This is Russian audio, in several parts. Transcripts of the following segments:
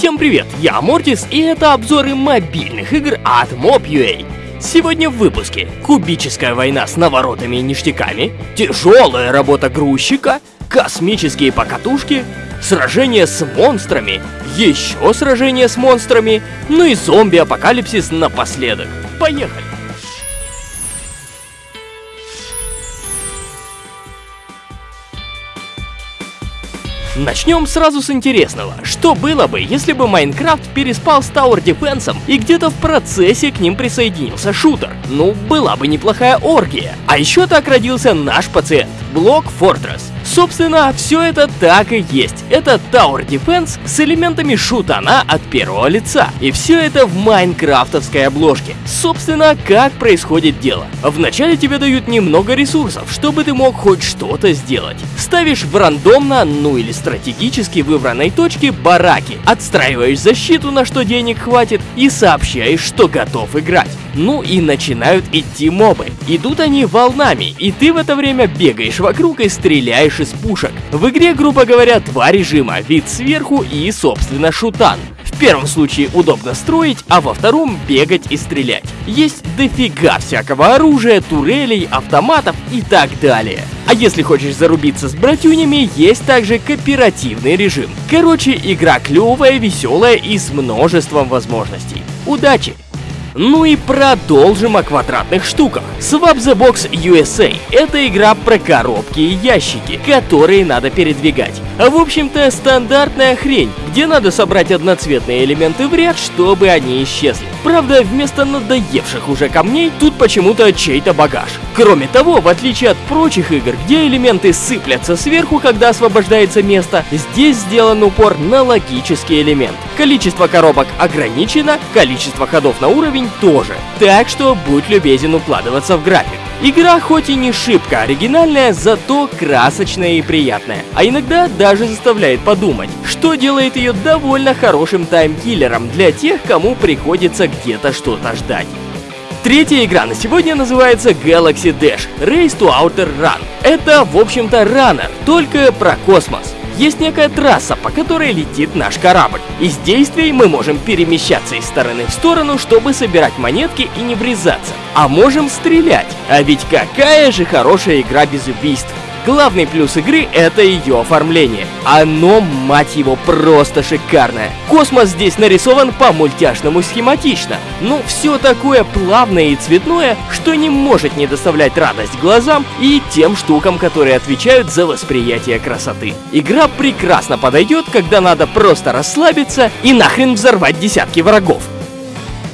Всем привет, я Мортис, и это обзоры мобильных игр от Mob.ua. Сегодня в выпуске кубическая война с наворотами и ништяками, тяжелая работа грузчика, космические покатушки, сражение с монстрами, еще сражение с монстрами, ну и зомби-апокалипсис напоследок. Поехали! Начнем сразу с интересного. Что было бы, если бы Майнкрафт переспал с Tower Defense и где-то в процессе к ним присоединился шутер? Ну, была бы неплохая оргия. А еще так родился наш пациент, Блок Fortress. Собственно, все это так и есть. Это Tower Defense с элементами шутана от первого лица. И все это в майнкрафтовской обложке. Собственно, как происходит дело. Вначале тебе дают немного ресурсов, чтобы ты мог хоть что-то сделать. Ставишь в рандомно, ну или стратегически выбранной точке бараки, отстраиваешь защиту, на что денег хватит, и сообщаешь, что готов играть. Ну и начинают идти мобы. Идут они волнами, и ты в это время бегаешь вокруг и стреляешь из пушек. В игре, грубо говоря, два режима, вид сверху и, собственно, шутан. В первом случае удобно строить, а во втором бегать и стрелять. Есть дофига всякого оружия, турелей, автоматов и так далее. А если хочешь зарубиться с братюнями, есть также кооперативный режим. Короче, игра клевая, веселая и с множеством возможностей. Удачи! Ну и продолжим о квадратных штуках. Swap the Box USA — это игра про коробки и ящики, которые надо передвигать. В общем-то, стандартная хрень, где надо собрать одноцветные элементы в ряд, чтобы они исчезли. Правда, вместо надоевших уже камней, тут почему-то чей-то багаж. Кроме того, в отличие от прочих игр, где элементы сыплятся сверху, когда освобождается место, здесь сделан упор на логический элемент. Количество коробок ограничено, количество ходов на уровень тоже. Так что будь любезен укладываться в график. Игра хоть и не шибко оригинальная, зато красочная и приятная. А иногда даже заставляет подумать, что делает ее довольно хорошим таймкиллером для тех, кому приходится где-то что-то ждать. Третья игра на сегодня называется Galaxy Dash Race to Outer Run. Это, в общем-то, раннер, только про космос. Есть некая трасса, по которой летит наш корабль. Из действий мы можем перемещаться из стороны в сторону, чтобы собирать монетки и не врезаться. А можем стрелять. А ведь какая же хорошая игра без убийств. Главный плюс игры — это ее оформление. Оно, мать его, просто шикарное. Космос здесь нарисован по-мультяшному схематично, но все такое плавное и цветное, что не может не доставлять радость глазам и тем штукам, которые отвечают за восприятие красоты. Игра прекрасно подойдет, когда надо просто расслабиться и нахрен взорвать десятки врагов.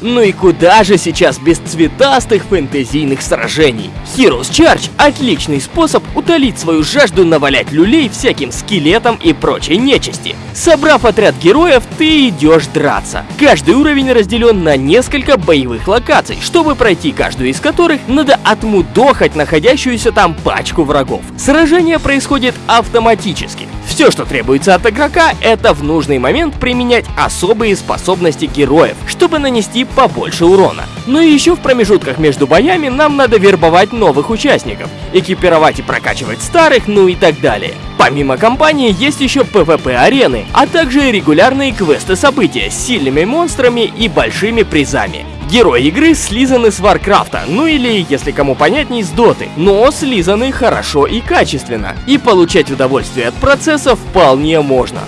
Ну и куда же сейчас без цветастых фэнтезийных сражений? Heroes Charge — отличный способ утолить свою жажду навалять люлей всяким скелетам и прочей нечисти. Собрав отряд героев, ты идешь драться. Каждый уровень разделен на несколько боевых локаций, чтобы пройти каждую из которых надо отмудохать находящуюся там пачку врагов. Сражение происходит автоматически. Все, что требуется от игрока, это в нужный момент применять особые способности героев, чтобы нанести побольше урона. Ну и еще в промежутках между боями нам надо вербовать новых участников, экипировать и прокачивать старых, ну и так далее. Помимо кампании есть еще PvP-арены, а также регулярные квесты-события с сильными монстрами и большими призами. Герои игры слизаны с Варкрафта, ну или, если кому понятней, с Доты, но слизаны хорошо и качественно, и получать удовольствие от процесса вполне можно.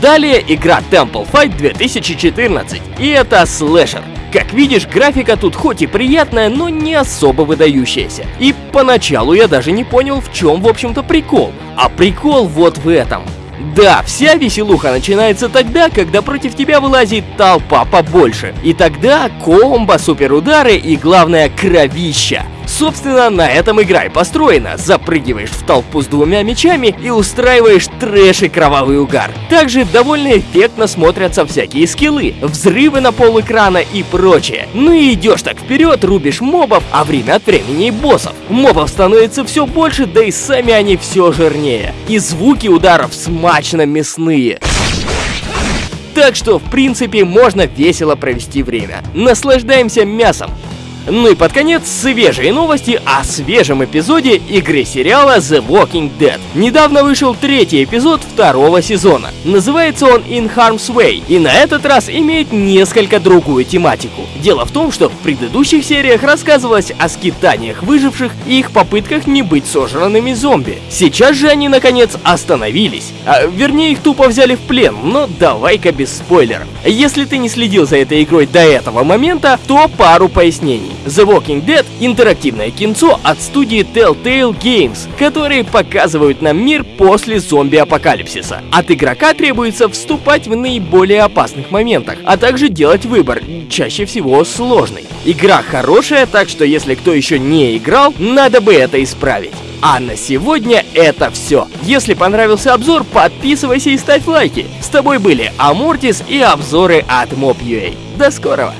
Далее игра Temple Fight 2014, и это слэшер. Как видишь, графика тут хоть и приятная, но не особо выдающаяся. И поначалу я даже не понял, в чем, в общем-то, прикол. А прикол вот в этом. Да, вся веселуха начинается тогда, когда против тебя вылазит толпа побольше. И тогда комбо, суперудары и, главное, кровища. Собственно, на этом игра и построена. Запрыгиваешь в толпу с двумя мечами и устраиваешь трэш и кровавый угар. Также довольно эффектно смотрятся всякие скиллы, взрывы на пол экрана и прочее. Ну и идешь так вперед, рубишь мобов, а время от времени и боссов. Мобов становится все больше, да и сами они все жирнее. И звуки ударов смачно мясные. Так что, в принципе, можно весело провести время. Наслаждаемся мясом. Ну и под конец свежие новости о свежем эпизоде игры сериала The Walking Dead. Недавно вышел третий эпизод второго сезона. Называется он In Harm's Way, и на этот раз имеет несколько другую тематику. Дело в том, что в предыдущих сериях рассказывалось о скитаниях выживших и их попытках не быть сожранными зомби. Сейчас же они наконец остановились. А, вернее, их тупо взяли в плен, но давай-ка без спойлеров. Если ты не следил за этой игрой до этого момента, то пару пояснений. The Walking Dead — интерактивное кинцо от студии Telltale Games, которые показывают нам мир после зомби-апокалипсиса. От игрока требуется вступать в наиболее опасных моментах, а также делать выбор, чаще всего сложный. Игра хорошая, так что если кто еще не играл, надо бы это исправить. А на сегодня это все. Если понравился обзор, подписывайся и ставь лайки. С тобой были Амортис и обзоры от Mob.ua. До скорого!